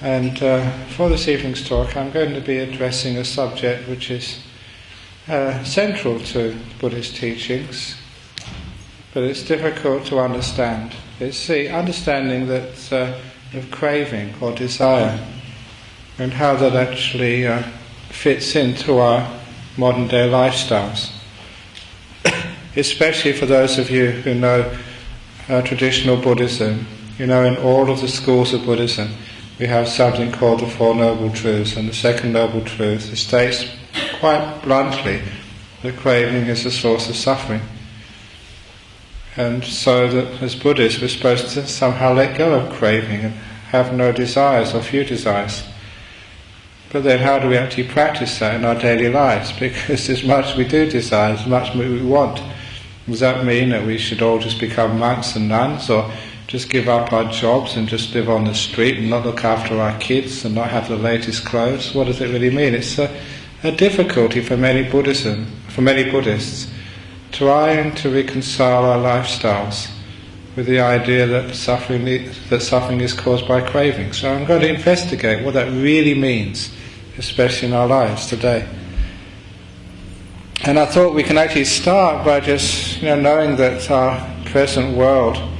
And uh, for this evening's talk, I'm going to be addressing a subject which is uh, central to Buddhist teachings, but it's difficult to understand. It's the understanding that uh, of craving or desire, and how that actually uh, fits into our modern day lifestyles. Especially for those of you who know uh, traditional Buddhism, you know, in all of the schools of Buddhism, we have something called the Four Noble Truths, and the second Noble Truth states quite bluntly that craving is the source of suffering. And so that as Buddhists we're supposed to somehow let go of craving and have no desires or few desires. But then how do we actually practice that in our daily lives? Because as much we do desire, as much we want, does that mean that we should all just become monks and nuns or just give up our jobs and just live on the street and not look after our kids and not have the latest clothes? What does it really mean? It's a, a difficulty for many Buddhism, for many Buddhists, trying to reconcile our lifestyles with the idea that suffering that suffering is caused by craving. So I'm going to investigate what that really means, especially in our lives today. And I thought we can actually start by just you know knowing that our present world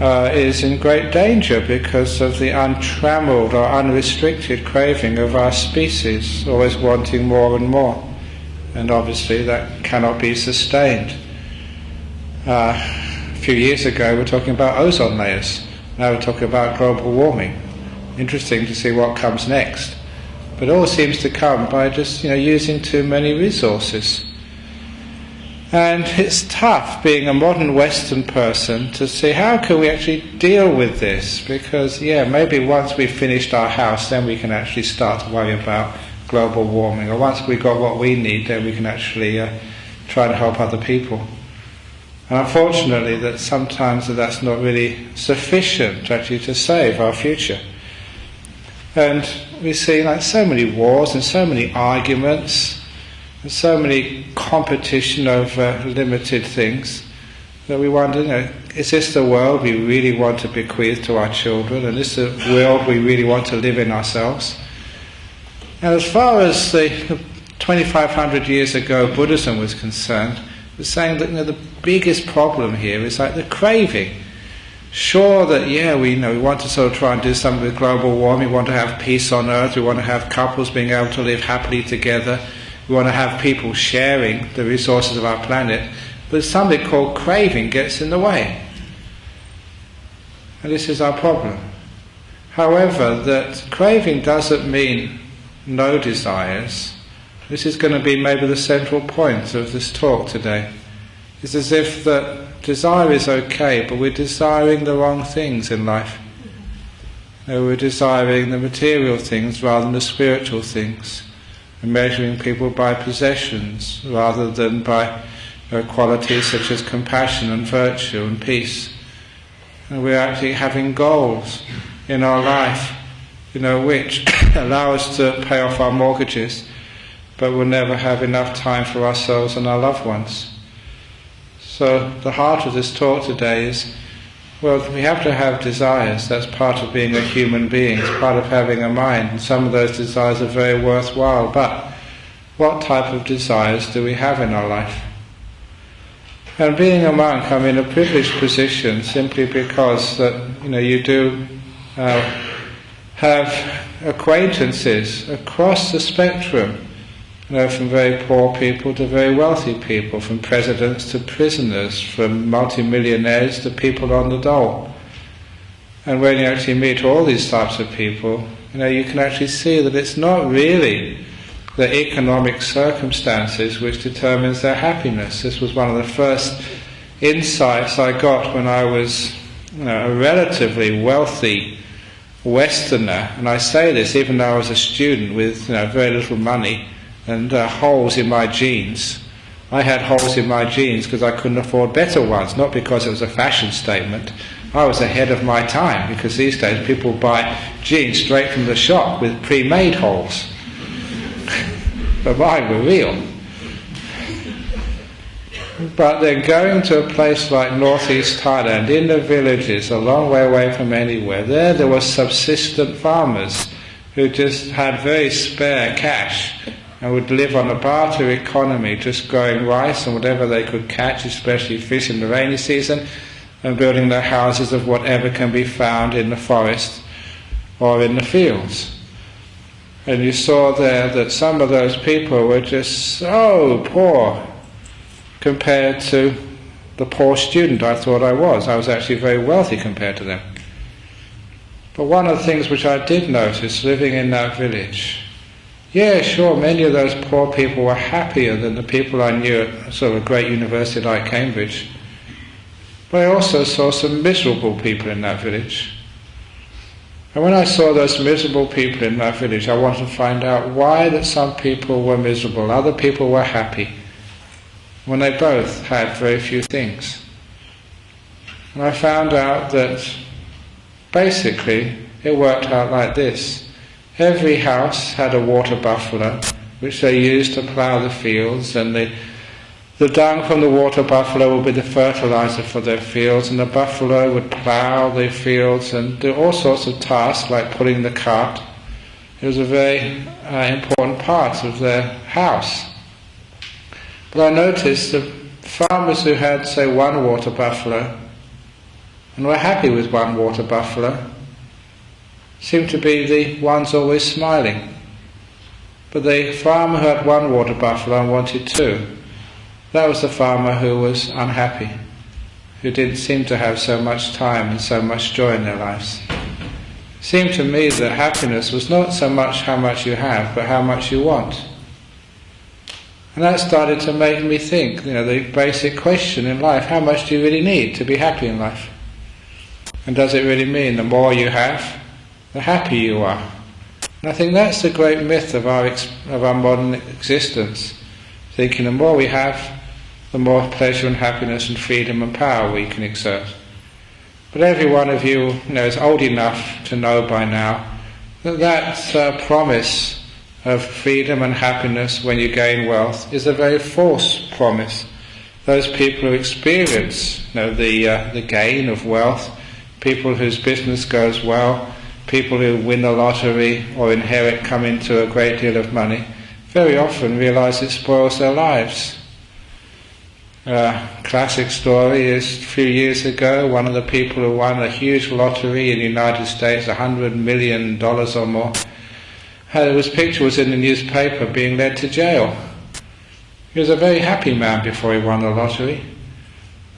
uh, is in great danger because of the untrammeled or unrestricted craving of our species, always wanting more and more. And obviously that cannot be sustained. Uh, a few years ago we were talking about ozone layers. Now we're talking about global warming. Interesting to see what comes next. But all seems to come by just you know using too many resources. And it's tough being a modern Western person to see how can we actually deal with this because yeah maybe once we've finished our house then we can actually start to worry about global warming or once we've got what we need then we can actually uh, try to help other people. And unfortunately that sometimes that's not really sufficient actually to save our future. And we see like so many wars and so many arguments there's so many competition over limited things that we wonder, you know, is this the world we really want to bequeath to our children? And is this the world we really want to live in ourselves? And as far as the 2,500 years ago Buddhism was concerned, it was saying that you know, the biggest problem here is like the craving. Sure that yeah we you know we want to sort of try and do something with global warming, we want to have peace on earth, we want to have couples being able to live happily together, we want to have people sharing the resources of our planet, but something called craving gets in the way. And this is our problem. However, that craving doesn't mean no desires. This is going to be maybe the central point of this talk today. It's as if that desire is okay, but we're desiring the wrong things in life. You know, we're desiring the material things rather than the spiritual things and measuring people by possessions rather than by uh, qualities such as compassion and virtue and peace. And we're actually having goals in our life, you know, which allow us to pay off our mortgages, but we'll never have enough time for ourselves and our loved ones. So the heart of this talk today is well, we have to have desires. That's part of being a human being. It's part of having a mind. And some of those desires are very worthwhile. But what type of desires do we have in our life? And being a monk, I'm in a privileged position simply because that you know you do uh, have acquaintances across the spectrum know, from very poor people to very wealthy people, from presidents to prisoners, from multimillionaires to people on the dole. And when you actually meet all these types of people, you know, you can actually see that it's not really the economic circumstances which determines their happiness. This was one of the first insights I got when I was you know, a relatively wealthy Westerner, and I say this even though I was a student with you know, very little money and uh, holes in my jeans. I had holes in my jeans because I couldn't afford better ones, not because it was a fashion statement. I was ahead of my time because these days people buy jeans straight from the shop with pre-made holes. but mine were real. But then going to a place like northeast Thailand, in the villages, a long way away from anywhere, there there were subsistent farmers who just had very spare cash and would live on a barter economy, just growing rice and whatever they could catch, especially fish in the rainy season, and building their houses of whatever can be found in the forest or in the fields. And you saw there that some of those people were just so poor compared to the poor student I thought I was. I was actually very wealthy compared to them. But one of the things which I did notice living in that village, yeah, sure, many of those poor people were happier than the people I knew at sort of a great university like Cambridge. But I also saw some miserable people in that village. And when I saw those miserable people in that village, I wanted to find out why that some people were miserable, other people were happy when they both had very few things. And I found out that basically it worked out like this. Every house had a water buffalo, which they used to plough the fields, and the, the dung from the water buffalo would be the fertilizer for their fields, and the buffalo would plough their fields and do all sorts of tasks like pulling the cart. It was a very uh, important part of their house. But I noticed that farmers who had, say, one water buffalo and were happy with one water buffalo seemed to be the ones always smiling. But the farmer who had one water buffalo and wanted two, that was the farmer who was unhappy, who didn't seem to have so much time and so much joy in their lives. It seemed to me that happiness was not so much how much you have, but how much you want. And that started to make me think, you know, the basic question in life, how much do you really need to be happy in life? And does it really mean the more you have, the happier you are? And I think that's the great myth of our, of our modern existence. Thinking the more we have, the more pleasure and happiness and freedom and power we can exert. But every one of you, you know, is old enough to know by now that that uh, promise of freedom and happiness when you gain wealth is a very false promise. Those people who experience you know, the, uh, the gain of wealth, people whose business goes well, people who win the lottery or inherit, come into a great deal of money, very often realize it spoils their lives. Uh, classic story is a few years ago, one of the people who won a huge lottery in the United States, a hundred million dollars or more, his picture was in the newspaper being led to jail. He was a very happy man before he won the lottery.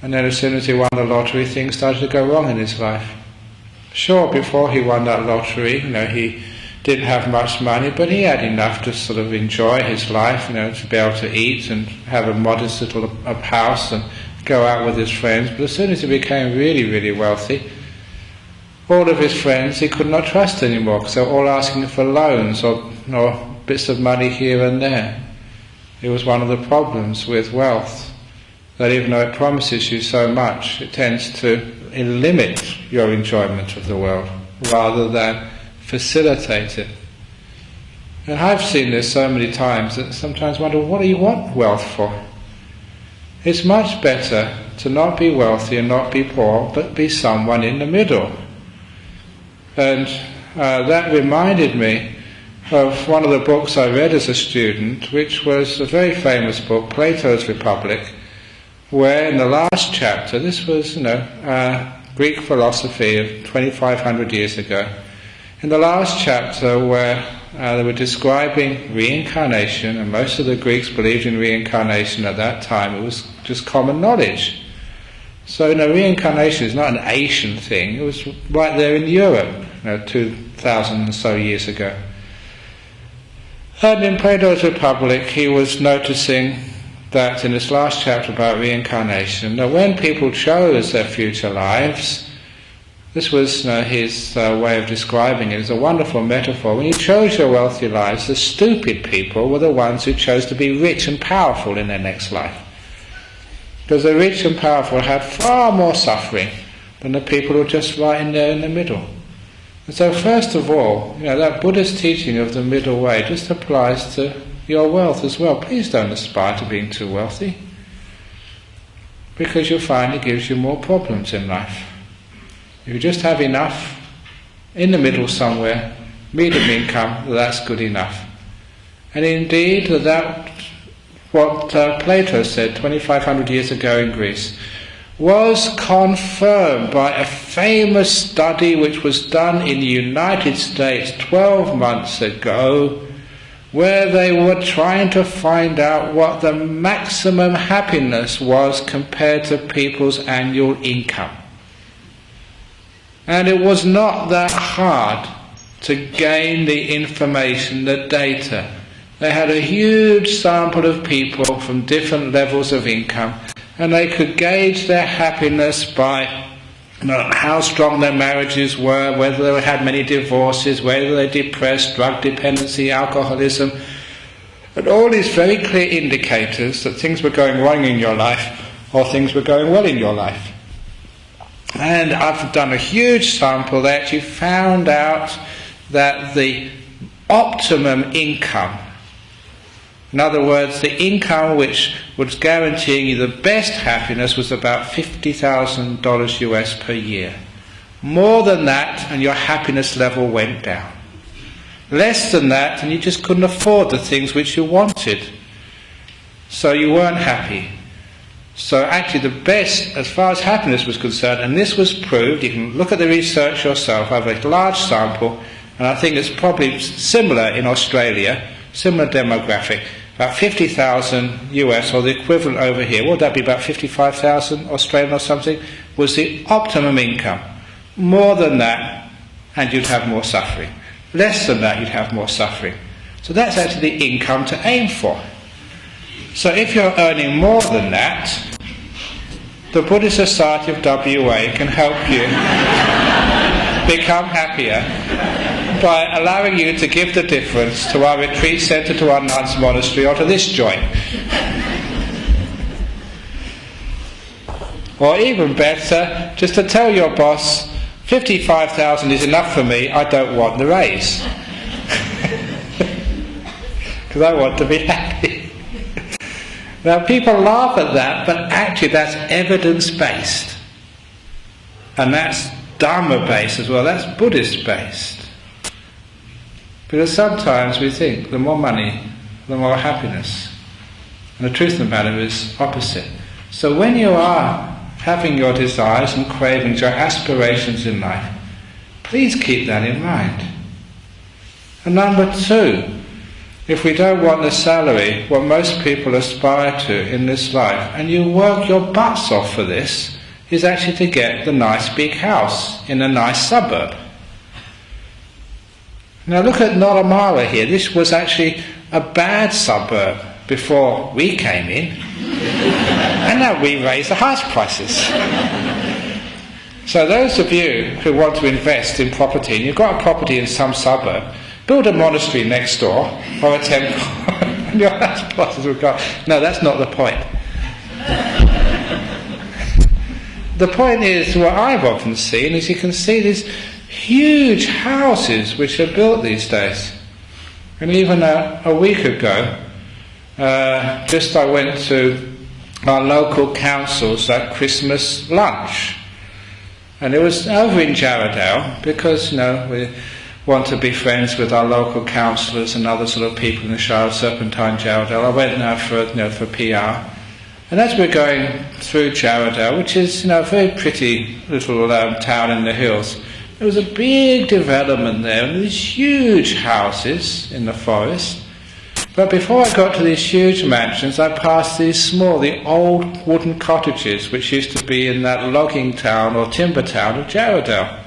And then as soon as he won the lottery, things started to go wrong in his life. Sure, before he won that lottery, you know, he didn't have much money, but he had enough to sort of enjoy his life, you know, to be able to eat and have a modest little house and go out with his friends. But as soon as he became really, really wealthy, all of his friends he could not trust anymore because they were all asking for loans or, or bits of money here and there. It was one of the problems with wealth that even though it promises you so much, it tends to limit your enjoyment of the world rather than facilitate it. And I've seen this so many times that sometimes wonder, what do you want wealth for? It's much better to not be wealthy and not be poor, but be someone in the middle. And uh, that reminded me of one of the books I read as a student, which was a very famous book, Plato's Republic, where in the last chapter, this was, you know, uh, Greek philosophy of 2500 years ago, in the last chapter where uh, they were describing reincarnation, and most of the Greeks believed in reincarnation at that time, it was just common knowledge. So, you know, reincarnation is not an Asian thing. It was right there in Europe, you know, 2,000 or so years ago. And in Plato's Republic, he was noticing that in this last chapter about reincarnation, that when people chose their future lives, this was you know, his uh, way of describing it as a wonderful metaphor. When you chose your wealthy lives, the stupid people were the ones who chose to be rich and powerful in their next life. Because the rich and powerful had far more suffering than the people who were just right in there in the middle. And so, first of all, you know, that Buddhist teaching of the middle way just applies to your wealth as well. Please don't aspire to being too wealthy. because you'll find it gives you more problems in life. If you just have enough in the middle somewhere, medium income, that's good enough. And indeed, that what uh, Plato said 2500 years ago in Greece was confirmed by a famous study which was done in the United States 12 months ago, where they were trying to find out what the maximum happiness was compared to people's annual income. And it was not that hard to gain the information, the data. They had a huge sample of people from different levels of income, and they could gauge their happiness by how strong their marriages were, whether they had many divorces, whether they're depressed, drug dependency, alcoholism, and all these very clear indicators that things were going wrong in your life or things were going well in your life. And I've done a huge sample. They actually found out that the optimum income, in other words, the income which was guaranteeing you the best happiness, was about $50,000 US per year. More than that, and your happiness level went down. Less than that, and you just couldn't afford the things which you wanted. So you weren't happy. So actually the best, as far as happiness was concerned, and this was proved, you can look at the research yourself, I have a large sample, and I think it's probably similar in Australia, similar demographic, about 50,000 US, or the equivalent over here, would that be, about 55,000 Australian or something, was the optimum income. More than that, and you'd have more suffering. Less than that, you'd have more suffering. So that's actually the income to aim for. So if you're earning more than that, the Buddhist Society of WA can help you become happier by allowing you to give the difference to our retreat centre, to our nuns monastery, or to this joint. or even better, just to tell your boss, 55,000 is enough for me, I don't want the raise. Because I want to be happy. Now, people laugh at that, but actually, that's evidence based. And that's Dharma based as well, that's Buddhist based. Because sometimes we think the more money, the more happiness. And the truth of the matter is opposite. So when you are having your desires and cravings, your aspirations in life, please keep that in mind. And number two, if we don't want the salary, what most people aspire to in this life, and you work your butts off for this, is actually to get the nice big house in a nice suburb. Now look at Nollamara here. This was actually a bad suburb before we came in. and now we raise the house prices. so those of you who want to invest in property, and you've got a property in some suburb, Build a monastery next door or a temple, and your house prices will go. No, that's not the point. the point is, what I've often seen is you can see these huge houses which are built these days. And even a, a week ago, uh, just I went to our local council's that Christmas lunch. And it was over in Jarrahdale because, you know, we want to be friends with our local councillors and other sort of people in the Shire of Serpentine, Jarrahdale. I went there for you know for PR, and as we're going through Jarrahdale, which is you know a very pretty little um, town in the hills, there was a big development there, and these huge houses in the forest. But before I got to these huge mansions, I passed these small, the old wooden cottages which used to be in that logging town or timber town of Jarrahdale.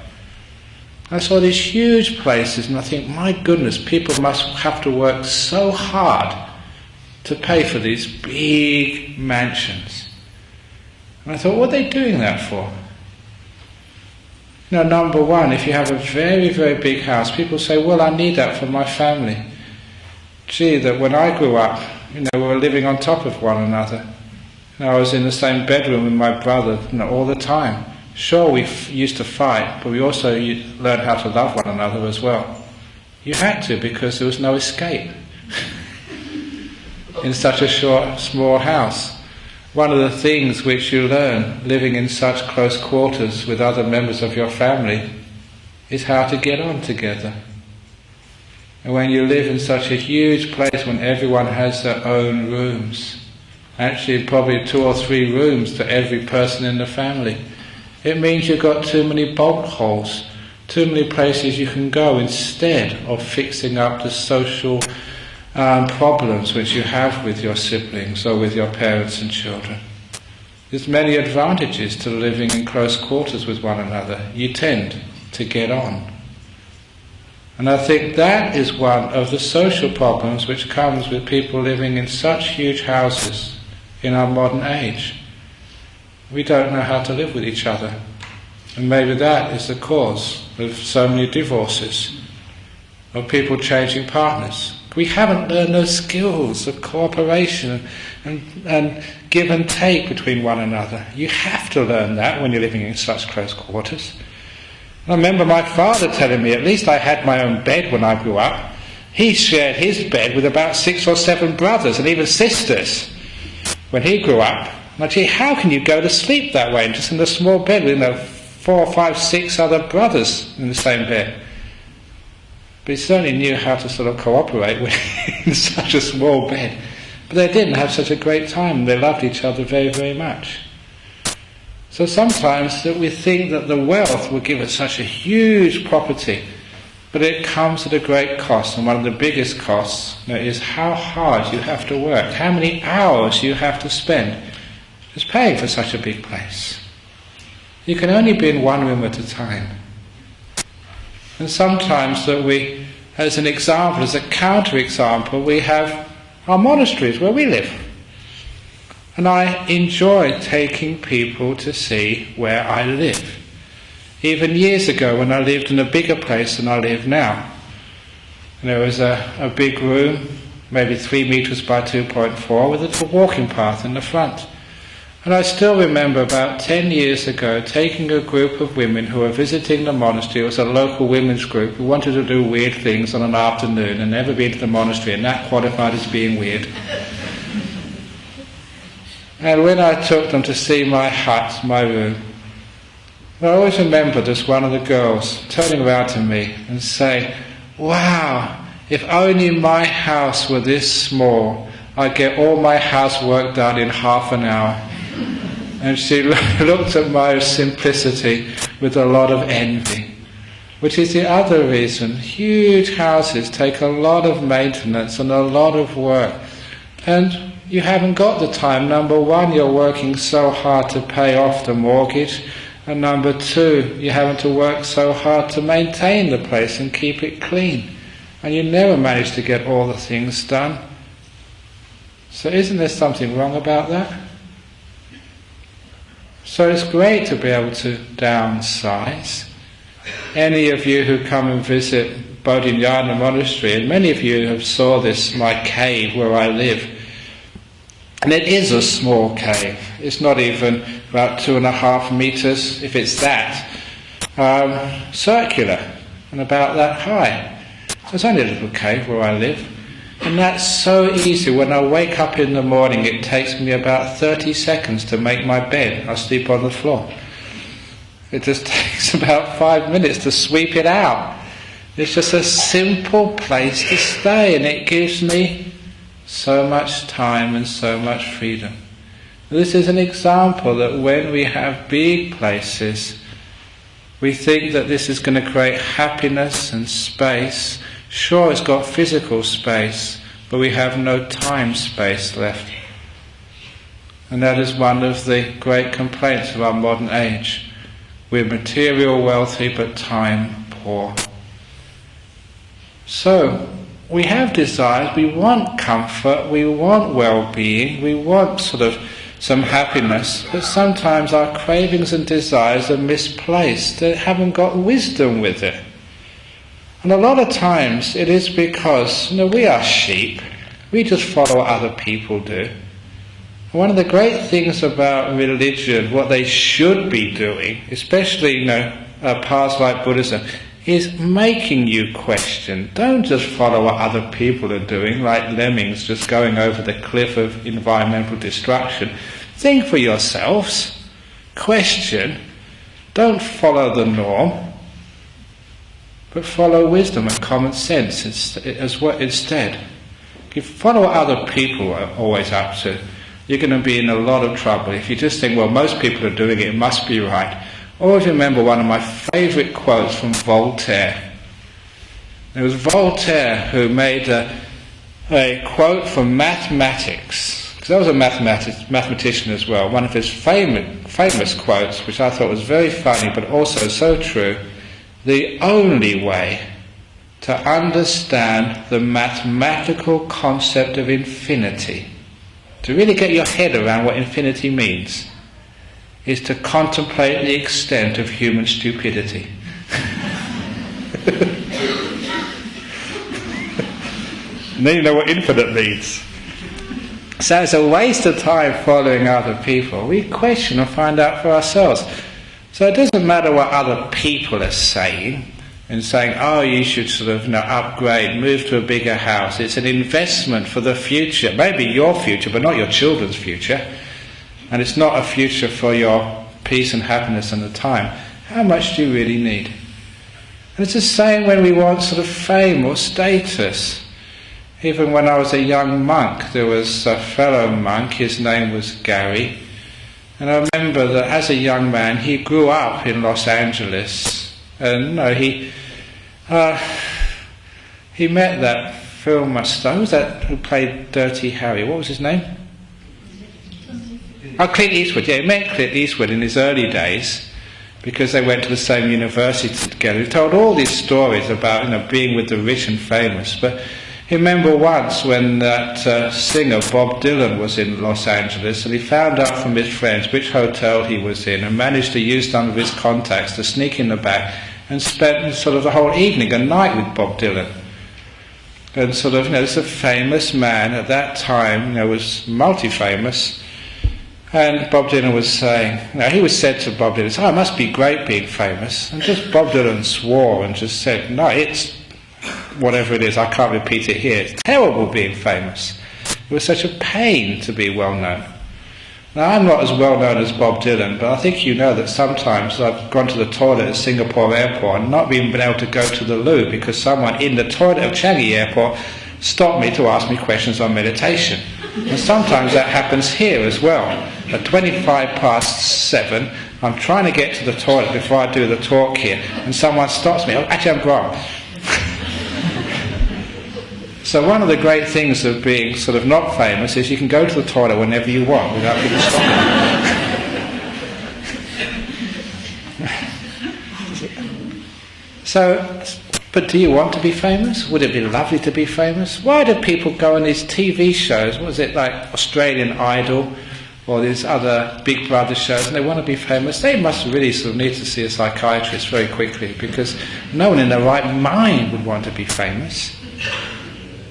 I saw these huge places and I think, my goodness, people must have to work so hard to pay for these big mansions. And I thought, what are they doing that for? Know, number one, if you have a very, very big house, people say, well, I need that for my family. Gee, that when I grew up, you know, we were living on top of one another. And I was in the same bedroom with my brother you know, all the time. Sure, we used to fight, but we also learned how to love one another as well. You had to because there was no escape in such a short, small house. One of the things which you learn living in such close quarters with other members of your family is how to get on together. And when you live in such a huge place when everyone has their own rooms, actually probably two or three rooms to every person in the family, it means you've got too many bolt holes, too many places you can go instead of fixing up the social um, problems which you have with your siblings or with your parents and children. There's many advantages to living in close quarters with one another. You tend to get on. And I think that is one of the social problems which comes with people living in such huge houses in our modern age. We don't know how to live with each other. And maybe that is the cause of so many divorces, of people changing partners. We haven't uh, learned those skills of cooperation and, and give and take between one another. You have to learn that when you're living in such close quarters. I remember my father telling me, at least I had my own bed when I grew up. He shared his bed with about six or seven brothers and even sisters when he grew up. And I said, how can you go to sleep that way, just in a small bed with you know, four, five, six other brothers in the same bed? But he certainly knew how to sort of cooperate in such a small bed. But they didn't have such a great time. They loved each other very, very much. So sometimes that we think that the wealth will give us such a huge property, but it comes at a great cost. And one of the biggest costs you know, is how hard you have to work, how many hours you have to spend just paying for such a big place. You can only be in one room at a time. And sometimes that we, as an example, as a counter-example, we have our monasteries where we live. And I enjoy taking people to see where I live. Even years ago when I lived in a bigger place than I live now. There was a, a big room, maybe three meters by 2.4, with a little walking path in the front. And I still remember about 10 years ago taking a group of women who were visiting the monastery. It was a local women's group who wanted to do weird things on an afternoon and never been to the monastery, and that qualified as being weird. and when I took them to see my hut, my room, I always remember this one of the girls turning around to me and saying, Wow, if only my house were this small, I'd get all my housework done in half an hour. And she looked at my simplicity with a lot of envy, which is the other reason. Huge houses take a lot of maintenance and a lot of work. And you haven't got the time. Number one, you're working so hard to pay off the mortgage. And number two, you're having to work so hard to maintain the place and keep it clean. And you never manage to get all the things done. So isn't there something wrong about that? So it's great to be able to downsize. Any of you who come and visit Bodhinyana Monastery, and many of you have saw this, my cave where I live, and it is a small cave. It's not even about two and a half meters, if it's that, um, circular, and about that high. So it's only a little cave where I live. And that's so easy. When I wake up in the morning, it takes me about 30 seconds to make my bed. I sleep on the floor. It just takes about five minutes to sweep it out. It's just a simple place to stay, and it gives me so much time and so much freedom. This is an example that when we have big places, we think that this is going to create happiness and space Sure, it's got physical space, but we have no time space left. And that is one of the great complaints of our modern age. We're material wealthy, but time poor. So, we have desires, we want comfort, we want well being, we want sort of some happiness, but sometimes our cravings and desires are misplaced, they haven't got wisdom with it. And a lot of times it is because, you know, we are sheep. We just follow what other people do. One of the great things about religion, what they should be doing, especially, you know, uh, paths like Buddhism, is making you question. Don't just follow what other people are doing, like lemmings just going over the cliff of environmental destruction. Think for yourselves, question, don't follow the norm, but follow wisdom and common sense as well instead. If you follow what other people are always up to, you're going to be in a lot of trouble. If you just think, well, most people are doing it, it must be right. Always remember one of my favourite quotes from Voltaire. It was Voltaire who made a, a quote from mathematics, because I was a mathematic, mathematician as well. One of his famous, famous quotes, which I thought was very funny but also so true the only way to understand the mathematical concept of infinity, to really get your head around what infinity means, is to contemplate the extent of human stupidity. then you know what infinite means. So it's a waste of time following other people. We question and find out for ourselves. So it doesn't matter what other people are saying and saying, oh, you should sort of you know, upgrade, move to a bigger house. It's an investment for the future, maybe your future, but not your children's future. And it's not a future for your peace and happiness and the time. How much do you really need? And it's the same when we want sort of fame or status. Even when I was a young monk, there was a fellow monk, his name was Gary, and I remember that as a young man, he grew up in Los Angeles, and no, he uh, he met that film star. Who was that who played Dirty Harry? What was his name? Oh, Clint Eastwood. Yeah, he met Clint Eastwood in his early days because they went to the same university together. He told all these stories about you know being with the rich and famous, but remember once when that uh, singer Bob Dylan was in Los Angeles and he found out from his friends which hotel he was in and managed to use some of his contacts to sneak in the back and spent sort of the whole evening and night with Bob Dylan. And sort of, you know, this a famous man at that time, you know, was multi-famous. And Bob Dylan was saying, you know, he was said to Bob Dylan, oh, it must be great being famous. And just Bob Dylan swore and just said, no, it's whatever it is, I can't repeat it here. It's terrible being famous. It was such a pain to be well known. Now, I'm not as well known as Bob Dylan, but I think you know that sometimes I've gone to the toilet at Singapore airport and not even been able to go to the loo because someone in the toilet of Changi airport stopped me to ask me questions on meditation. And sometimes that happens here as well. At 25 past 7, I'm trying to get to the toilet before I do the talk here, and someone stops me. Oh, actually, I'm wrong. So one of the great things of being sort of not famous is you can go to the toilet whenever you want without people stopping. so, but do you want to be famous? Would it be lovely to be famous? Why do people go on these TV shows? What is it like Australian Idol? or these other Big Brother shows, and they want to be famous, they must really sort of need to see a psychiatrist very quickly because no one in their right mind would want to be famous.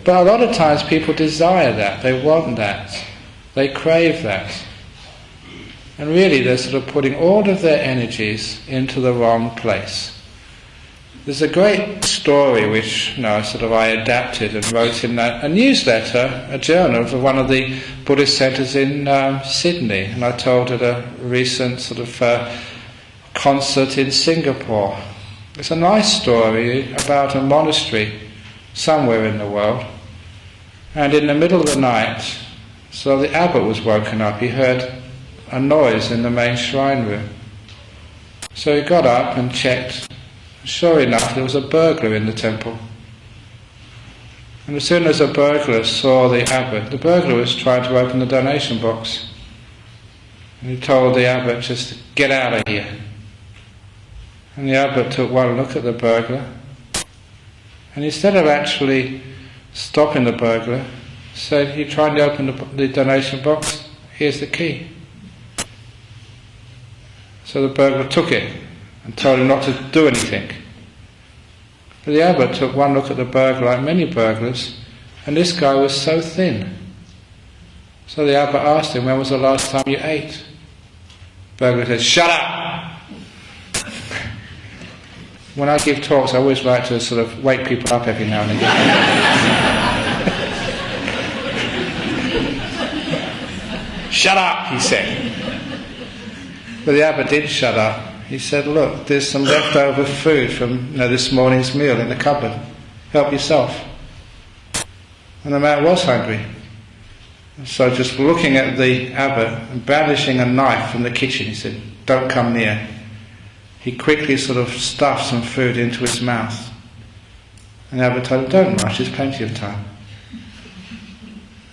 But a lot of times people desire that, they want that, they crave that. And really they're sort of putting all of their energies into the wrong place. There's a great story which you know, sort of I adapted and wrote in a, a newsletter, a journal of one of the Buddhist centres in um, Sydney, and I told at a recent sort of uh, concert in Singapore. It's a nice story about a monastery somewhere in the world and in the middle of the night, so the abbot was woken up, he heard a noise in the main shrine room. So he got up and checked. Sure enough, there was a burglar in the temple. And as soon as the burglar saw the abbot, the burglar was trying to open the donation box. And he told the abbot just to get out of here. And the abbot took one look at the burglar. And instead of actually stopping the burglar, said, You trying to open the, the donation box? Here's the key. So the burglar took it and told him not to do anything. But the abbot took one look at the burglar, like many burglars, and this guy was so thin. So the abbot asked him, When was the last time you ate? Burglar said, Shut up! when I give talks, I always like to sort of wake people up every now and again. Shut up, he said. But the abbot did shut up. He said, Look, there's some leftover food from you know, this morning's meal in the cupboard. Help yourself. And the man was hungry. So just looking at the abbot and brandishing a knife from the kitchen, he said, Don't come near. He quickly sort of stuffed some food into his mouth. And the abbot told him, Don't rush, there's plenty of time.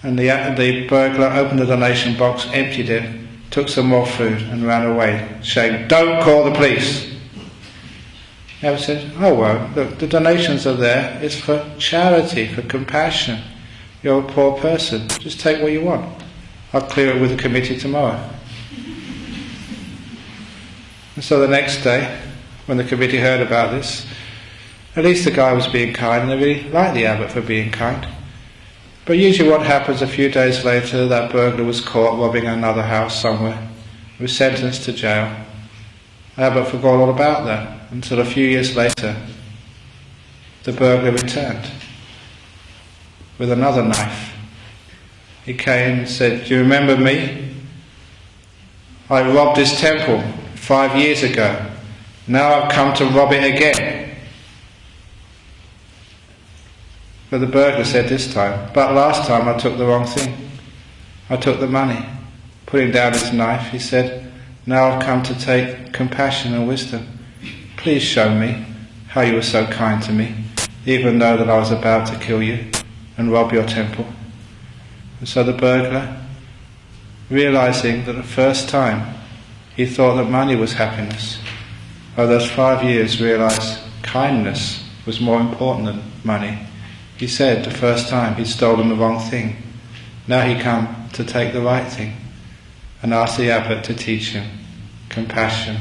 And the, the burglar opened the donation box, emptied it, took some more food, and ran away, saying, Don't call the police. Abbot said, Oh, well, look, the donations are there. It's for charity, for compassion. You're a poor person. Just take what you want. I'll clear it with the committee tomorrow. And so the next day, when the committee heard about this, at least the guy was being kind, and they really liked the abbot for being kind. But usually, what happens a few days later, that burglar was caught robbing another house somewhere, was sentenced to jail. I abbot forgot all about that until a few years later, the burglar returned with another knife. He came and said, Do you remember me? I robbed this temple five years ago. Now I've come to rob it again. But the burglar said this time, But last time I took the wrong thing. I took the money. Putting down his knife, he said, Now I've come to take compassion and wisdom. Please show me how you were so kind to me, even though that I was about to kill you and rob your temple. And so the burglar, realizing that the first time he thought that money was happiness, over those five years realized kindness was more important than money. He said the first time he'd stolen the wrong thing. Now he come to take the right thing and ask the abbot to teach him compassion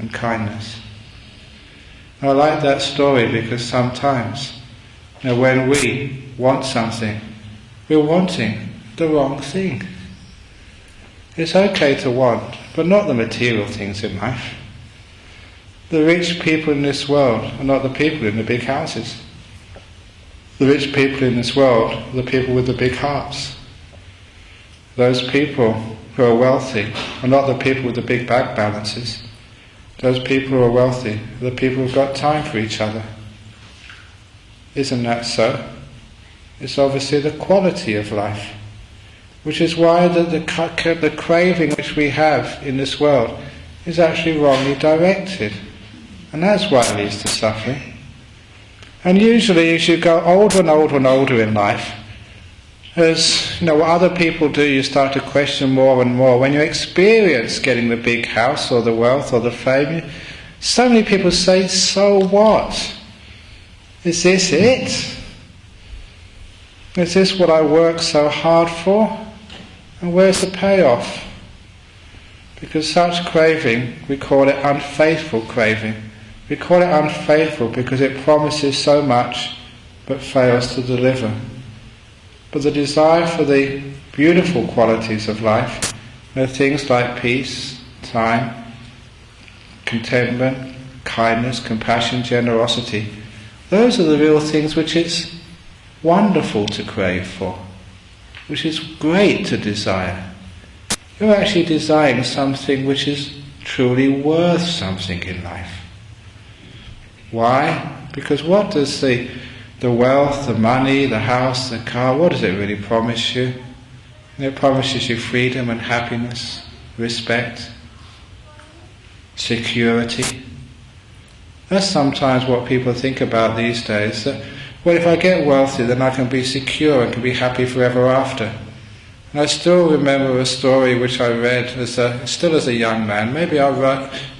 and kindness. Now, I like that story because sometimes you know, when we want something, we're wanting the wrong thing. It's okay to want, but not the material things in life. The rich people in this world are not the people in the big houses. The rich people in this world the people with the big hearts. Those people who are wealthy are not the people with the big bank balances. Those people who are wealthy are the people who've got time for each other. Isn't that so? It's obviously the quality of life, which is why the, the, the craving which we have in this world is actually wrongly directed. And that's why it leads to suffering. And usually, as you go older and older and older in life, as you know, what other people do, you start to question more and more. When you experience getting the big house or the wealth or the fame, so many people say, "So what? Is this it? Is this what I work so hard for? And where's the payoff?" Because such craving, we call it unfaithful craving. We call it unfaithful because it promises so much but fails to deliver. But the desire for the beautiful qualities of life, know, things like peace, time, contentment, kindness, compassion, generosity, those are the real things which it's wonderful to crave for, which is great to desire. You're actually desiring something which is truly worth something in life. Why? Because what does the, the wealth, the money, the house, the car, what does it really promise you? It promises you freedom and happiness, respect, security. That's sometimes what people think about these days. That, well, if I get wealthy, then I can be secure and can be happy forever after. And I still remember a story which I read as a, still as a young man. Maybe I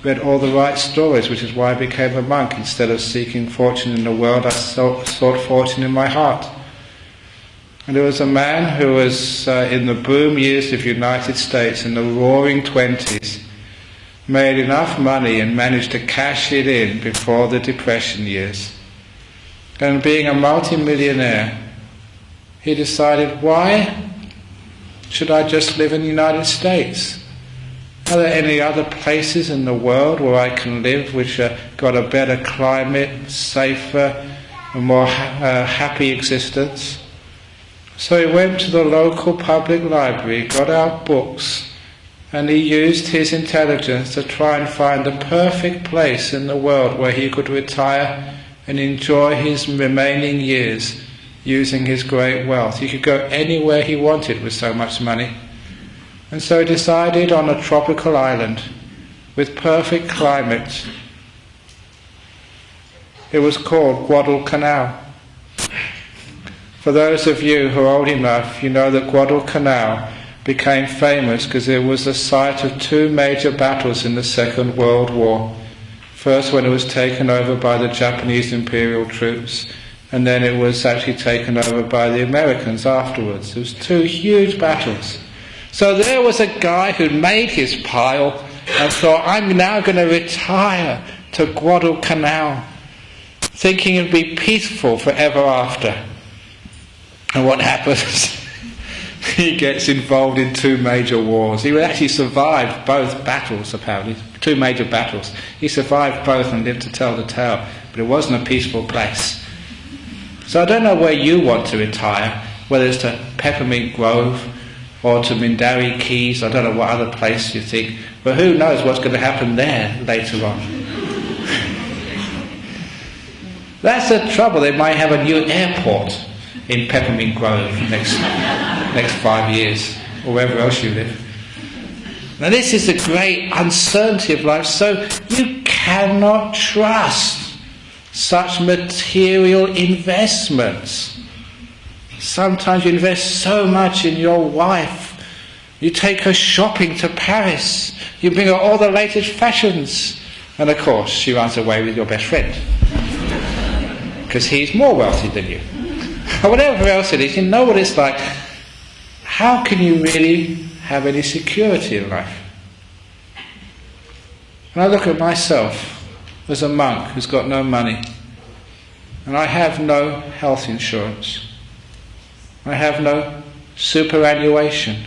read all the right stories, which is why I became a monk. Instead of seeking fortune in the world, I sought, sought fortune in my heart. And there was a man who was uh, in the boom years of the United States, in the roaring twenties, made enough money and managed to cash it in before the Depression years. And being a multimillionaire, he decided, why should I just live in the United States? Are there any other places in the world where I can live which have got a better climate, safer, a more uh, happy existence? So he went to the local public library, got out books, and he used his intelligence to try and find the perfect place in the world where he could retire and enjoy his remaining years using his great wealth. He could go anywhere he wanted with so much money. And so he decided on a tropical island with perfect climate. It was called Guadalcanal. For those of you who are old enough, you know that Guadalcanal became famous because it was the site of two major battles in the Second World War. First, when it was taken over by the Japanese imperial troops, and then it was actually taken over by the Americans afterwards. It was two huge battles. So there was a guy who made his pile and thought, I'm now going to retire to Guadalcanal, thinking it'd be peaceful forever after. And what happens? he gets involved in two major wars. He actually survived both battles, apparently, two major battles. He survived both and lived to tell the tale, but it wasn't a peaceful place. So I don't know where you want to retire, whether it's to Peppermint Grove or to Mindarie Keys, I don't know what other place you think, but who knows what's going to happen there later on. That's the trouble, they might have a new airport in Peppermint Grove next, next five years, or wherever else you live. Now, this is the great uncertainty of life, so you cannot trust such material investments. Sometimes you invest so much in your wife. You take her shopping to Paris. You bring her all the latest fashions. And of course, she runs away with your best friend. Because he's more wealthy than you. Or whatever else it is, you know what it's like. How can you really have any security in life? And I look at myself as a monk who's got no money, and I have no health insurance. I have no superannuation,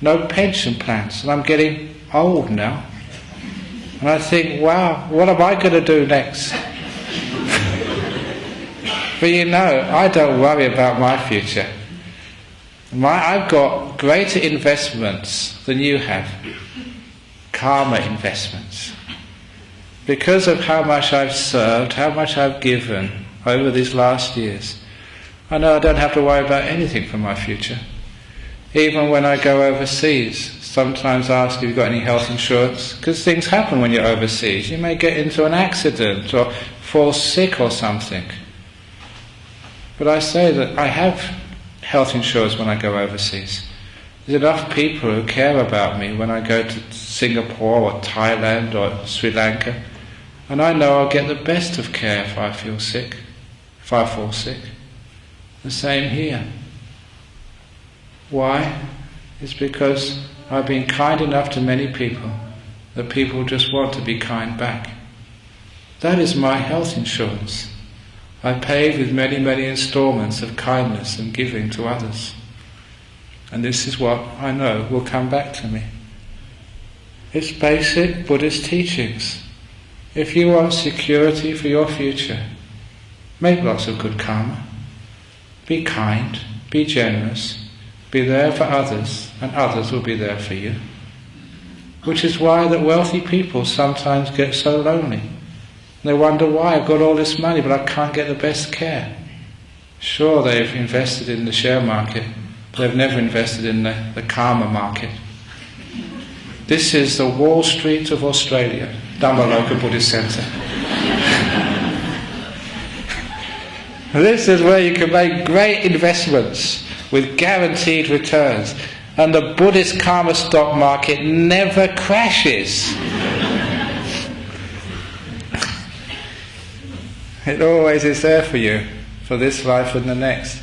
no pension plans, and I'm getting old now. And I think, wow, what am I going to do next? but you know, I don't worry about my future. My, I've got greater investments than you have karma investments. Because of how much I've served, how much I've given over these last years, I know I don't have to worry about anything for my future. Even when I go overseas, sometimes I ask if you've got any health insurance, because things happen when you're overseas. You may get into an accident or fall sick or something. But I say that I have health insurance when I go overseas. There's enough people who care about me when I go to Singapore or Thailand or Sri Lanka, and I know I'll get the best of care if I feel sick, if I fall sick. The same here. Why? It's because I've been kind enough to many people that people just want to be kind back. That is my health insurance. I pay with many, many installments of kindness and giving to others. And this is what I know will come back to me. It's basic Buddhist teachings. If you want security for your future, make lots of good karma. Be kind, be generous, be there for others, and others will be there for you. Which is why that wealthy people sometimes get so lonely. They wonder why I've got all this money but I can't get the best care. Sure, they've invested in the share market, but they've never invested in the, the karma market. This is the Wall Street of Australia, Dhammaloka Buddhist Centre. This is where you can make great investments with guaranteed returns. And the Buddhist karma stock market never crashes. it always is there for you, for this life and the next.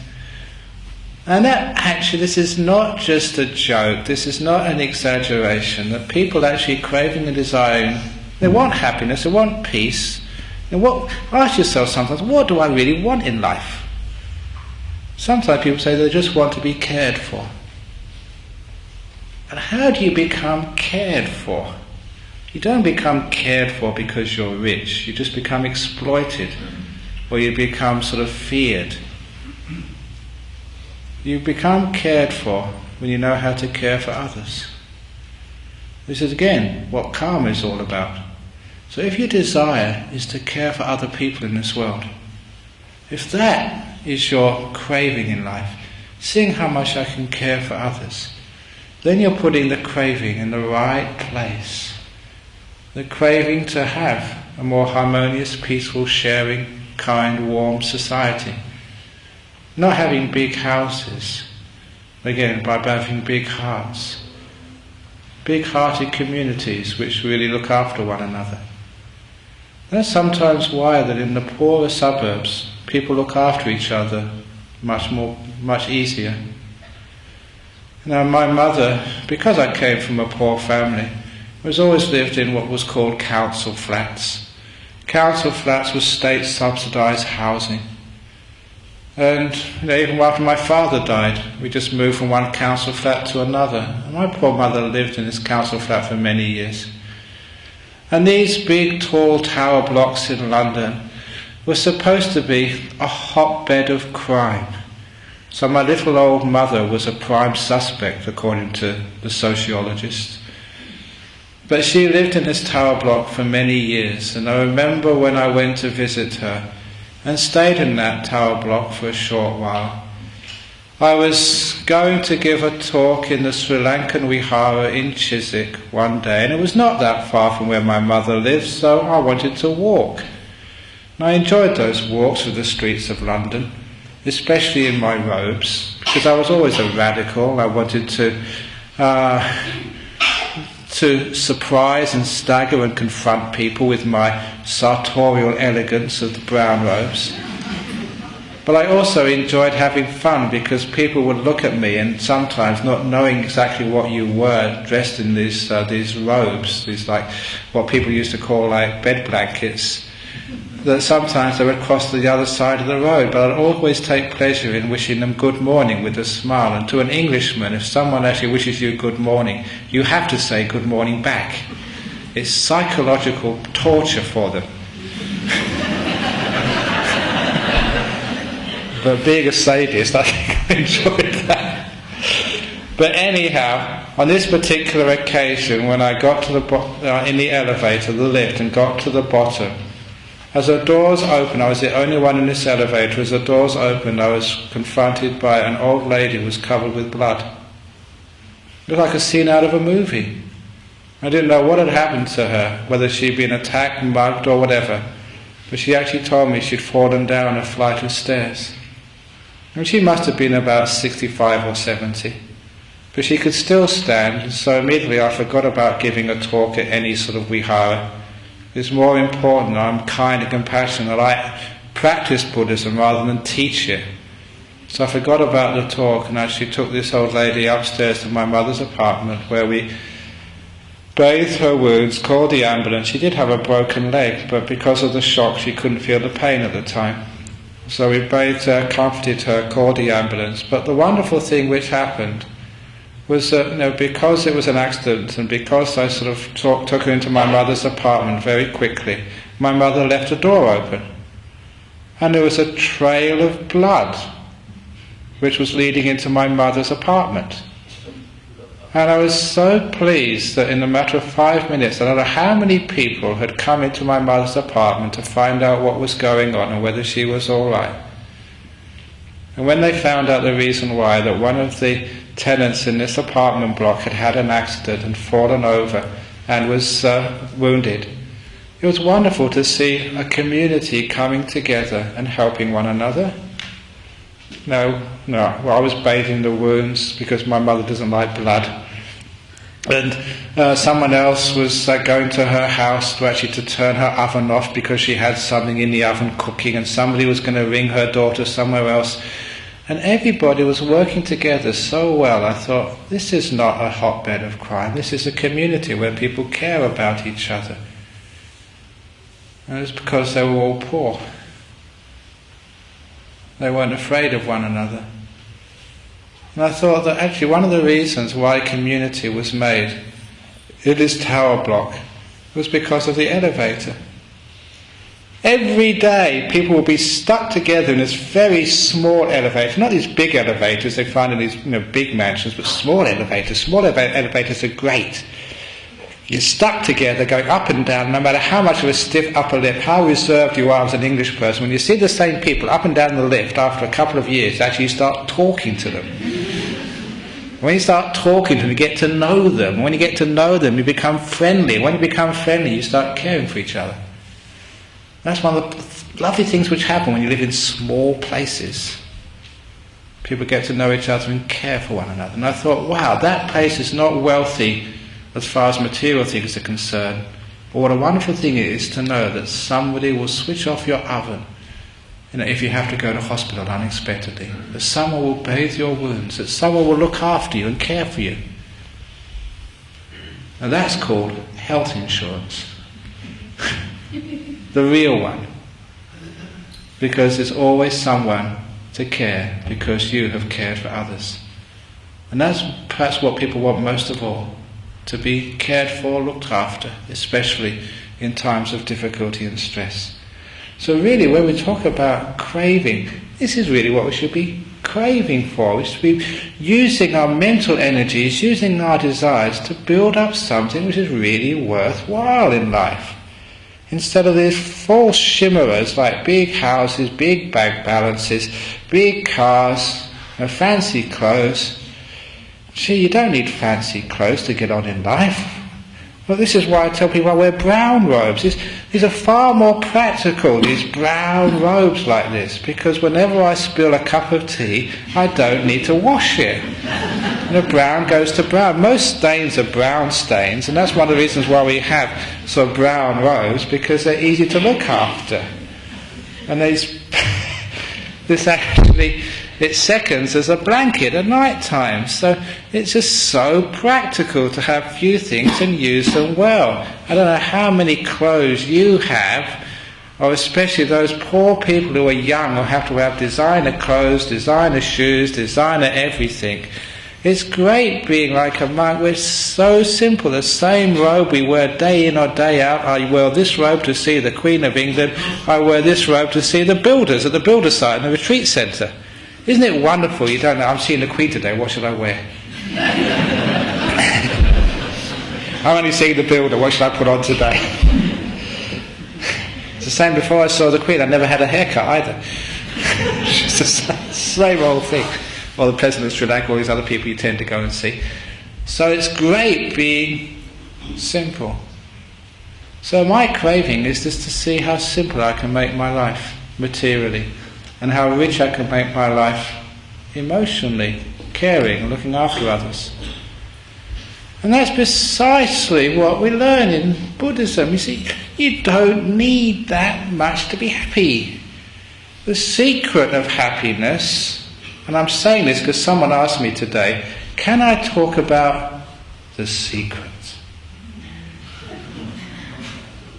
And that actually, this is not just a joke, this is not an exaggeration, that people actually craving and desiring, they want happiness, they want peace, and what, ask yourself sometimes, what do I really want in life? Sometimes people say they just want to be cared for. And how do you become cared for? You don't become cared for because you're rich, you just become exploited, or you become sort of feared. You become cared for when you know how to care for others. This is again what karma is all about. So if your desire is to care for other people in this world, if that is your craving in life, seeing how much I can care for others, then you're putting the craving in the right place. The craving to have a more harmonious, peaceful, sharing, kind, warm society. Not having big houses, again, by having big hearts. Big hearted communities which really look after one another. That's sometimes why that in the poorer suburbs people look after each other much more much easier. Now my mother, because I came from a poor family, was always lived in what was called council flats. Council flats was state subsidised housing. And you know, even after my father died, we just moved from one council flat to another. My poor mother lived in this council flat for many years. And these big, tall tower blocks in London were supposed to be a hotbed of crime. So my little old mother was a prime suspect, according to the sociologists. But she lived in this tower block for many years, and I remember when I went to visit her and stayed in that tower block for a short while. I was going to give a talk in the Sri Lankan Vihara in Chiswick one day, and it was not that far from where my mother lived, so I wanted to walk. And I enjoyed those walks through the streets of London, especially in my robes, because I was always a radical. I wanted to uh, to surprise and stagger and confront people with my sartorial elegance of the brown robes. But I also enjoyed having fun because people would look at me and sometimes not knowing exactly what you were, dressed in these uh, these robes, these like what people used to call like bed blankets that sometimes they would cross the other side of the road, but I'd always take pleasure in wishing them good morning with a smile. And to an Englishman, if someone actually wishes you good morning, you have to say good morning back. It's psychological torture for them. but being a sadist, I think I enjoyed that. But anyhow, on this particular occasion, when I got to the bo- uh, in the elevator, the lift, and got to the bottom, as the doors opened, I was the only one in this elevator. As the doors opened, I was confronted by an old lady who was covered with blood. It looked like a scene out of a movie. I didn't know what had happened to her, whether she'd been attacked, mugged, or whatever. But she actually told me she'd fallen down a flight of stairs. And she must have been about 65 or 70. But she could still stand, so immediately I forgot about giving a talk at any sort of vihara is more important. I'm kind and compassionate. I practice Buddhism rather than teach it. So I forgot about the talk and actually took this old lady upstairs to my mother's apartment where we bathed her wounds, called the ambulance. She did have a broken leg, but because of the shock, she couldn't feel the pain at the time. So we bathed her, comforted her, called the ambulance. But the wonderful thing which happened was that you know, because it was an accident and because I sort of talk, took her into my mother's apartment very quickly, my mother left a door open. And there was a trail of blood which was leading into my mother's apartment. And I was so pleased that in a matter of five minutes, I don't know how many people had come into my mother's apartment to find out what was going on and whether she was all right. And when they found out the reason why, that one of the tenants in this apartment block had had an accident and fallen over and was uh, wounded. It was wonderful to see a community coming together and helping one another. No, no, well, I was bathing the wounds because my mother doesn't like blood. And uh, someone else was going to her house to actually to turn her oven off because she had something in the oven cooking, and somebody was going to ring her daughter somewhere else and everybody was working together so well. I thought, this is not a hotbed of crime. This is a community where people care about each other. And it's because they were all poor. They weren't afraid of one another. And I thought that actually one of the reasons why community was made in this tower block was because of the elevator. Every day, people will be stuck together in this very small elevator. Not these big elevators they find in these you know, big mansions, but small elevators. Small elevators are great. You're stuck together, going up and down, no matter how much of a stiff upper lip, how reserved you are as an English person. When you see the same people up and down the lift after a couple of years, actually you start talking to them. When you start talking to them, you get to know them. When you get to know them, you become friendly. When you become friendly, you start caring for each other. That's one of the lovely things which happen when you live in small places. People get to know each other and care for one another. And I thought, wow, that place is not wealthy as far as material things are concerned. But what a wonderful thing it is to know that somebody will switch off your oven you know, if you have to go to hospital unexpectedly. That someone will bathe your wounds, that someone will look after you and care for you. And that's called health insurance. the real one. Because there's always someone to care because you have cared for others. And that's perhaps what people want most of all to be cared for, looked after, especially in times of difficulty and stress. So, really, when we talk about craving, this is really what we should be craving for. We should be using our mental energies, using our desires to build up something which is really worthwhile in life. Instead of these false shimmerers like big houses, big bank balances, big cars, fancy clothes. See, you don't need fancy clothes to get on in life. Well, this is why I tell people I wear brown robes. These, these are far more practical, these brown robes like this, because whenever I spill a cup of tea, I don't need to wash it. The brown goes to brown. Most stains are brown stains, and that's one of the reasons why we have sort of brown robes, because they're easy to look after. And these, this actually it seconds as a blanket at night time. So it's just so practical to have few things and use them well. I don't know how many clothes you have, or especially those poor people who are young who have to have designer clothes, designer shoes, designer everything. It's great being like a monk. We're so simple. The same robe we wear day in or day out. I wear this robe to see the Queen of England. I wear this robe to see the builders at the builder site in the retreat centre. Isn't it wonderful? You don't know. I'm seeing the Queen today. What should I wear? I'm only seeing the builder. What should I put on today? it's the same before I saw the Queen. I never had a haircut either. it's the same old thing. Or the President of Sri Lanka, all these other people you tend to go and see. So it's great being simple. So my craving is just to see how simple I can make my life materially and how rich I can make my life emotionally, caring, looking after others. And that's precisely what we learn in Buddhism. You see, you don't need that much to be happy. The secret of happiness, and I'm saying this because someone asked me today, can I talk about the secret?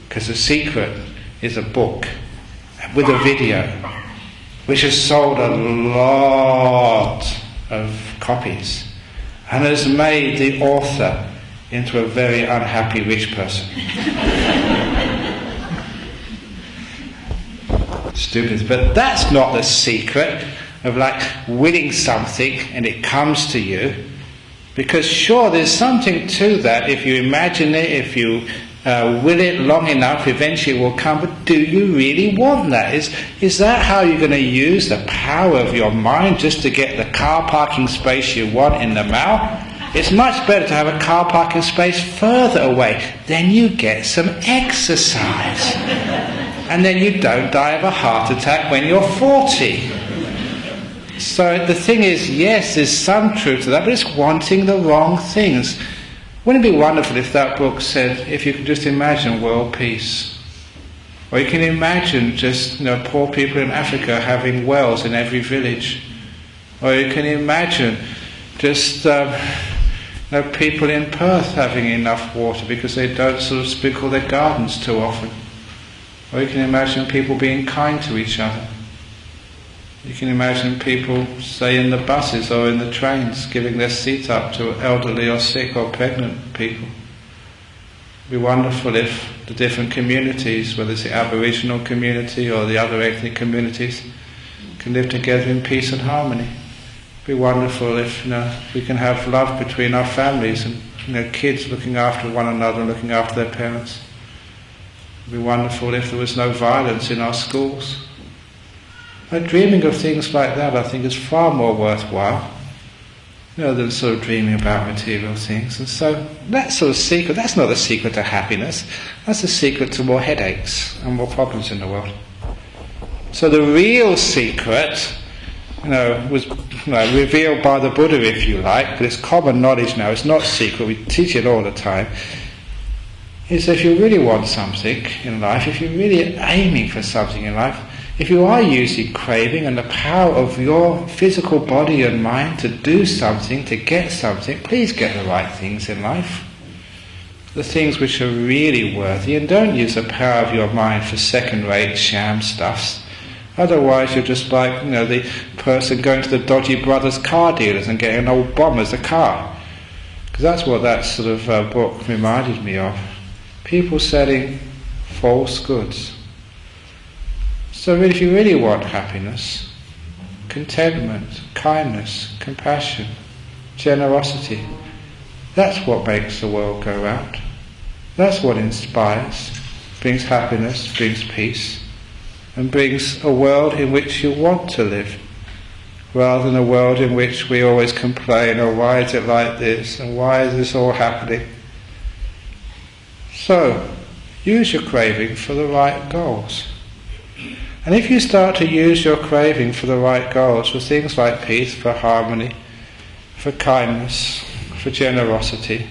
Because the secret is a book with a video which has sold a lot of copies and has made the author into a very unhappy rich person. Stupid, but that's not the secret of like winning something and it comes to you. Because sure, there's something to that if you imagine it, if you uh, will it long enough, eventually it will come, but do you really want that? Is, is that how you're going to use the power of your mind just to get the car parking space you want in the mouth? It's much better to have a car parking space further away. Then you get some exercise. and then you don't die of a heart attack when you're 40. So the thing is, yes, there's some truth to that, but it's wanting the wrong things. Wouldn't it be wonderful if that book said, if you could just imagine world peace? Or you can imagine just you know, poor people in Africa having wells in every village. Or you can imagine just um, you know, people in Perth having enough water because they don't sort of sprinkle their gardens too often. Or you can imagine people being kind to each other. You can imagine people, say in the buses or in the trains, giving their seat up to elderly or sick or pregnant people. It'd be wonderful if the different communities, whether it's the Aboriginal community or the other ethnic communities, can live together in peace and harmony. It'd be wonderful if you know we can have love between our families and you know kids looking after one another and looking after their parents. It'd be wonderful if there was no violence in our schools. But dreaming of things like that, I think, is far more worthwhile you know, than sort of dreaming about material things. And so that sort of secret, that's not the secret to happiness. That's the secret to more headaches and more problems in the world. So the real secret, you know, was you know, revealed by the Buddha, if you like, but it's common knowledge now. It's not secret. We teach it all the time. Is if you really want something in life, if you're really aiming for something in life, if you are using craving and the power of your physical body and mind to do something, to get something, please get the right things in life. The things which are really worthy, and don't use the power of your mind for second rate sham stuffs. Otherwise, you're just like, you know, the person going to the dodgy brothers car dealers and getting an old bomb as a car. Because that's what that sort of uh, book reminded me of. People selling false goods. So if you really want happiness, contentment, kindness, compassion, generosity, that's what makes the world go round. That's what inspires, brings happiness, brings peace, and brings a world in which you want to live, rather than a world in which we always complain, oh, why is it like this, and why is this all happening? So, use your craving for the right goals. And if you start to use your craving for the right goals, for things like peace, for harmony, for kindness, for generosity,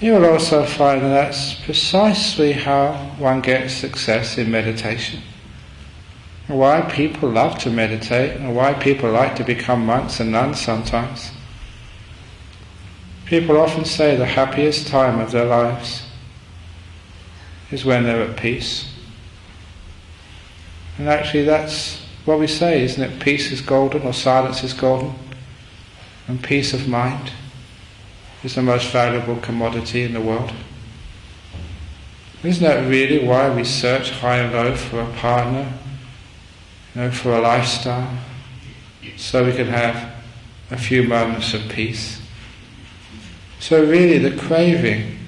you will also find that that's precisely how one gets success in meditation. Why people love to meditate and why people like to become monks and nuns sometimes. People often say the happiest time of their lives is when they're at peace. And actually, that's what we say, isn't it? Peace is golden, or silence is golden, and peace of mind is the most valuable commodity in the world. Isn't that really why we search high and low for a partner, you know, for a lifestyle, so we can have a few moments of peace? So really, the craving,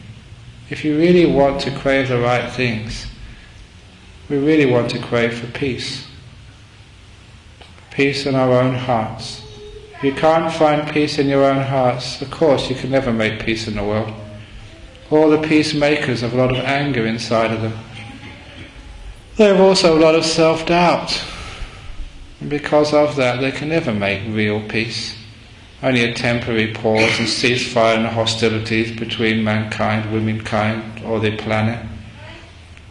if you really want to crave the right things, we really want to crave for peace. Peace in our own hearts. If you can't find peace in your own hearts, of course you can never make peace in the world. All the peacemakers have a lot of anger inside of them. They have also a lot of self doubt. And because of that, they can never make real peace. Only a temporary pause and ceasefire in the hostilities between mankind, womankind, or the planet.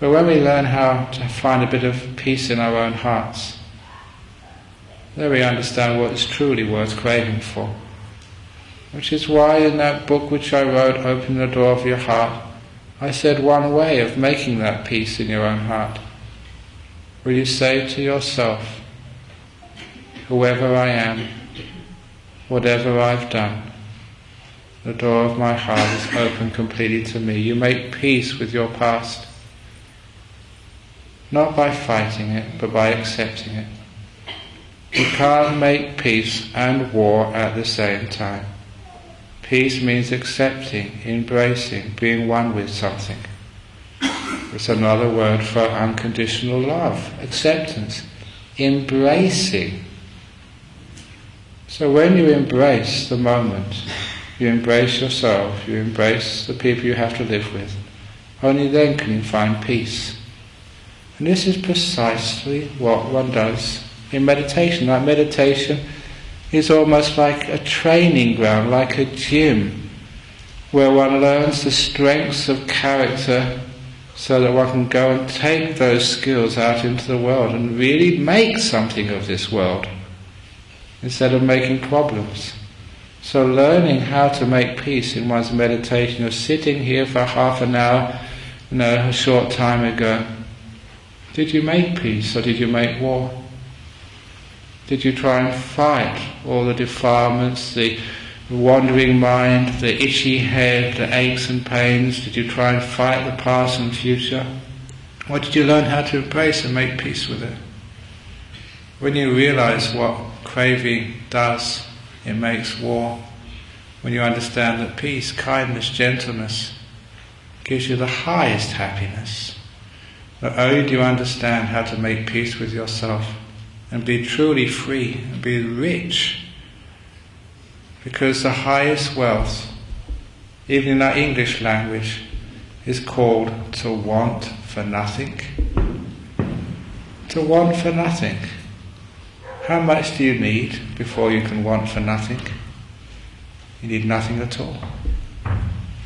But when we learn how to find a bit of peace in our own hearts, then we understand what is truly worth craving for. Which is why in that book which I wrote, Open the Door of Your Heart, I said one way of making that peace in your own heart. Will you say to yourself, Whoever I am, whatever I've done, the door of my heart is open completely to me. You make peace with your past not by fighting it, but by accepting it. You can't make peace and war at the same time. Peace means accepting, embracing, being one with something. It's another word for unconditional love, acceptance, embracing. So when you embrace the moment, you embrace yourself, you embrace the people you have to live with, only then can you find peace. And this is precisely what one does in meditation. Like meditation is almost like a training ground, like a gym, where one learns the strengths of character so that one can go and take those skills out into the world and really make something of this world instead of making problems. So learning how to make peace in one's meditation, of sitting here for half an hour, you know, a short time ago, did you make peace or did you make war? Did you try and fight all the defilements, the wandering mind, the itchy head, the aches and pains? Did you try and fight the past and future? Or did you learn how to embrace and make peace with it? When you realize what craving does, it makes war. When you understand that peace, kindness, gentleness gives you the highest happiness, not only do you understand how to make peace with yourself and be truly free and be rich, because the highest wealth, even in our English language, is called to want for nothing. To want for nothing. How much do you need before you can want for nothing? You need nothing at all.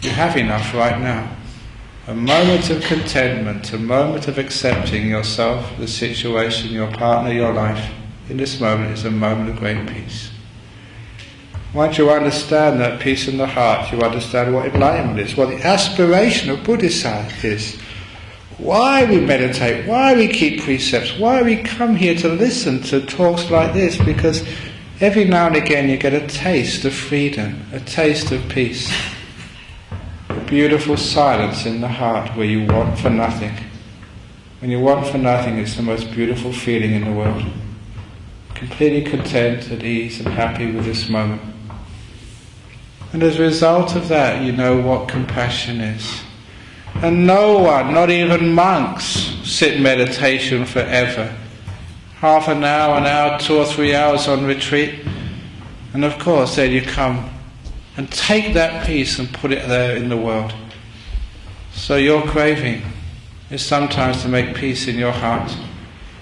You have enough right now. A moment of contentment, a moment of accepting yourself, the situation, your partner, your life, in this moment is a moment of great peace. Once you understand that peace in the heart, you understand what enlightenment is, what the aspiration of Buddhism is. Why we meditate, why we keep precepts, why we come here to listen to talks like this, because every now and again you get a taste of freedom, a taste of peace, beautiful silence in the heart where you want for nothing. When you want for nothing, it's the most beautiful feeling in the world. Completely content, at ease, and happy with this moment. And as a result of that, you know what compassion is. And no one, not even monks, sit in meditation forever. Half an hour, an hour, two or three hours on retreat. And of course, then you come and take that peace and put it there in the world. So your craving is sometimes to make peace in your heart.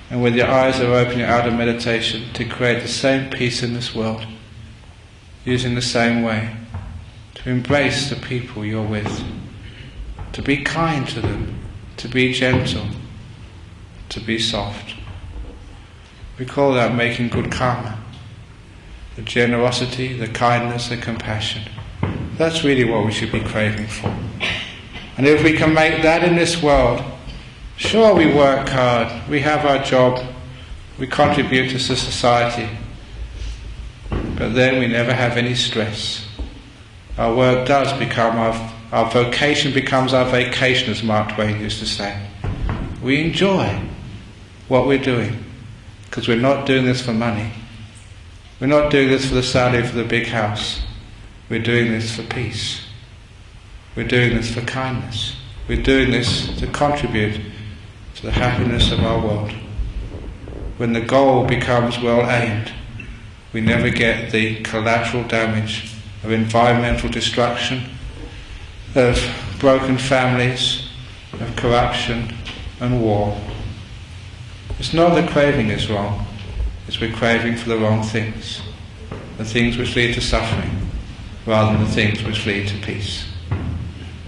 And when your eyes are open, out of meditation, to create the same peace in this world, using the same way, to embrace the people you're with to be kind to them, to be gentle, to be soft. We call that making good karma. The generosity, the kindness, the compassion. That's really what we should be craving for. And if we can make that in this world, sure we work hard, we have our job, we contribute to society, but then we never have any stress. Our work does become our our vocation becomes our vacation, as Mark Twain used to say. We enjoy what we're doing because we're not doing this for money. We're not doing this for the salary for the big house. We're doing this for peace. We're doing this for kindness. We're doing this to contribute to the happiness of our world. When the goal becomes well aimed, we never get the collateral damage of environmental destruction of broken families, of corruption and war. It's not that craving is wrong, it's we're craving for the wrong things, the things which lead to suffering, rather than the things which lead to peace.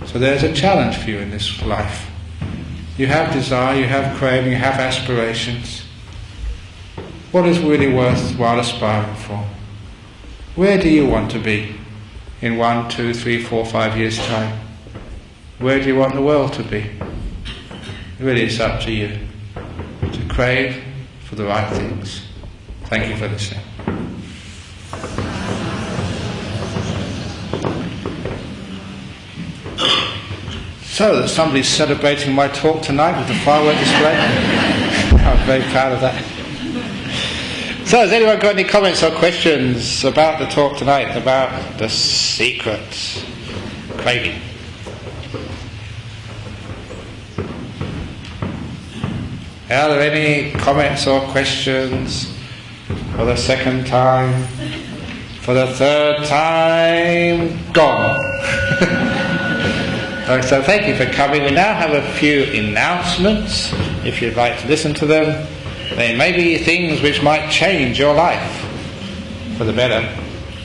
So there's a challenge for you in this life. You have desire, you have craving, you have aspirations. What is really worthwhile aspiring for? Where do you want to be? in one, two, three, four, five years' time? Where do you want the world to be? Really, it's up to you to crave for the right things. Thank you for listening. So, somebody's celebrating my talk tonight with the firework display. I'm very proud of that. So, has anyone got any comments or questions about the talk tonight, about the secret craving? Are there any comments or questions for the second time? For the third time? Gone. so, thank you for coming. We now have a few announcements if you'd like to listen to them. they may be things which might change your life for the better.